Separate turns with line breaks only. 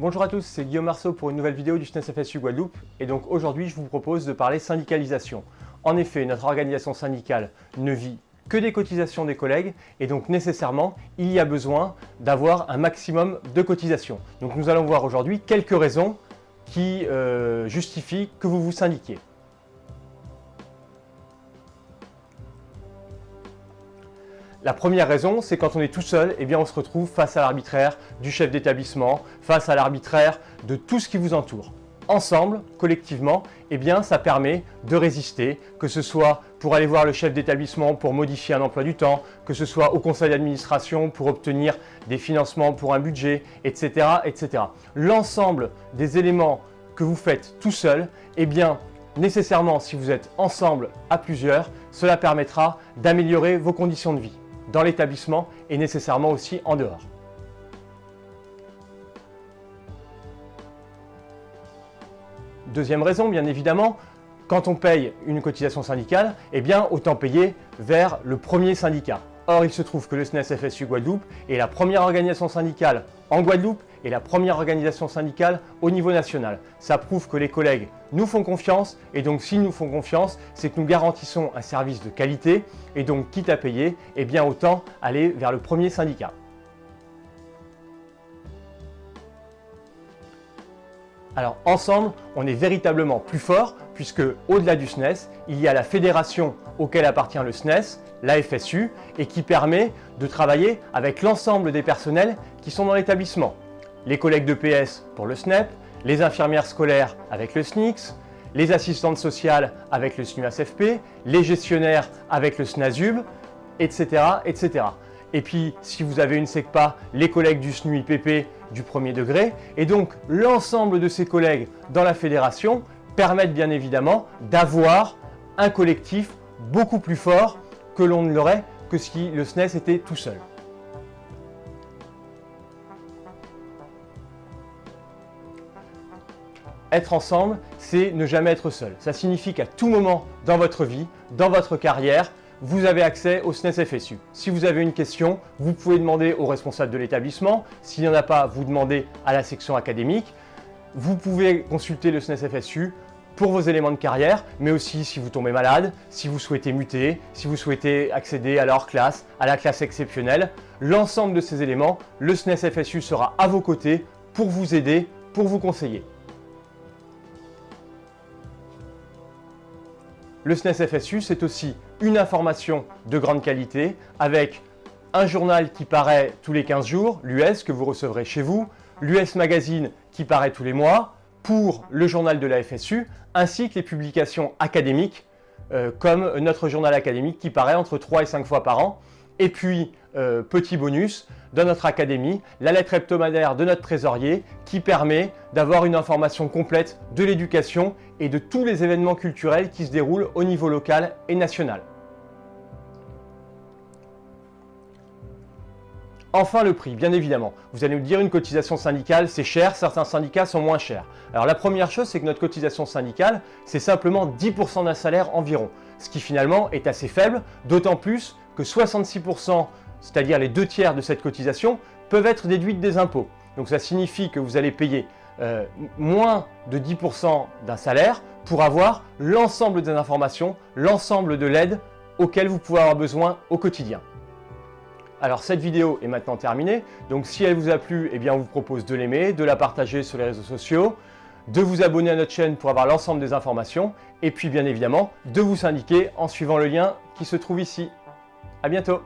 Bonjour à tous, c'est Guillaume Marceau pour une nouvelle vidéo du SNES FSU Guadeloupe et donc aujourd'hui je vous propose de parler syndicalisation. En effet, notre organisation syndicale ne vit que des cotisations des collègues et donc nécessairement il y a besoin d'avoir un maximum de cotisations. Donc nous allons voir aujourd'hui quelques raisons qui euh, justifient que vous vous syndiquiez. La première raison, c'est quand on est tout seul, eh bien on se retrouve face à l'arbitraire du chef d'établissement, face à l'arbitraire de tout ce qui vous entoure. Ensemble, collectivement, eh bien ça permet de résister, que ce soit pour aller voir le chef d'établissement pour modifier un emploi du temps, que ce soit au conseil d'administration pour obtenir des financements pour un budget, etc. etc. L'ensemble des éléments que vous faites tout seul, eh bien nécessairement si vous êtes ensemble à plusieurs, cela permettra d'améliorer vos conditions de vie dans l'établissement et nécessairement aussi en dehors. Deuxième raison, bien évidemment, quand on paye une cotisation syndicale, eh bien autant payer vers le premier syndicat. Or, il se trouve que le SNES FSU Guadeloupe est la première organisation syndicale en Guadeloupe et la première organisation syndicale au niveau national. Ça prouve que les collègues nous font confiance et donc s'ils nous font confiance, c'est que nous garantissons un service de qualité et donc quitte à payer, eh bien autant aller vers le premier syndicat. Alors ensemble, on est véritablement plus fort puisque au-delà du SNES, il y a la fédération auquel appartient le SNES, la FSU, et qui permet de travailler avec l'ensemble des personnels qui sont dans l'établissement. Les collègues de PS pour le SNEP, les infirmières scolaires avec le SNICS, les assistantes sociales avec le SNUASFP, les gestionnaires avec le SNASUB, etc. etc. Et puis, si vous avez une SECPA, les collègues du SNUIPP du premier degré. Et donc, l'ensemble de ces collègues dans la fédération permettent bien évidemment d'avoir un collectif beaucoup plus fort que l'on ne l'aurait que si le SNES était tout seul. Être ensemble, c'est ne jamais être seul. Ça signifie qu'à tout moment dans votre vie, dans votre carrière, vous avez accès au SNES FSU. Si vous avez une question, vous pouvez demander au responsable de l'établissement. S'il n'y en a pas, vous demandez à la section académique. Vous pouvez consulter le SNES FSU pour vos éléments de carrière, mais aussi si vous tombez malade, si vous souhaitez muter, si vous souhaitez accéder à leur classe, à la classe exceptionnelle. L'ensemble de ces éléments, le SNES FSU sera à vos côtés pour vous aider, pour vous conseiller. Le SNES FSU, c'est aussi une information de grande qualité avec un journal qui paraît tous les 15 jours, l'US que vous recevrez chez vous, l'US Magazine qui paraît tous les mois, pour le journal de la FSU, ainsi que les publications académiques, euh, comme notre journal académique qui paraît entre 3 et 5 fois par an. Et puis, euh, petit bonus, dans notre académie, la lettre hebdomadaire de notre trésorier qui permet d'avoir une information complète de l'éducation et de tous les événements culturels qui se déroulent au niveau local et national. Enfin, le prix, bien évidemment. Vous allez me dire, une cotisation syndicale, c'est cher, certains syndicats sont moins chers. Alors la première chose, c'est que notre cotisation syndicale, c'est simplement 10% d'un salaire environ, ce qui finalement est assez faible, d'autant plus que 66%, c'est-à-dire les deux tiers de cette cotisation, peuvent être déduites des impôts. Donc ça signifie que vous allez payer euh, moins de 10% d'un salaire pour avoir l'ensemble des informations, l'ensemble de l'aide auquel vous pouvez avoir besoin au quotidien. Alors cette vidéo est maintenant terminée, donc si elle vous a plu, eh bien on vous propose de l'aimer, de la partager sur les réseaux sociaux, de vous abonner à notre chaîne pour avoir l'ensemble des informations, et puis bien évidemment de vous syndiquer en suivant le lien qui se trouve ici. À bientôt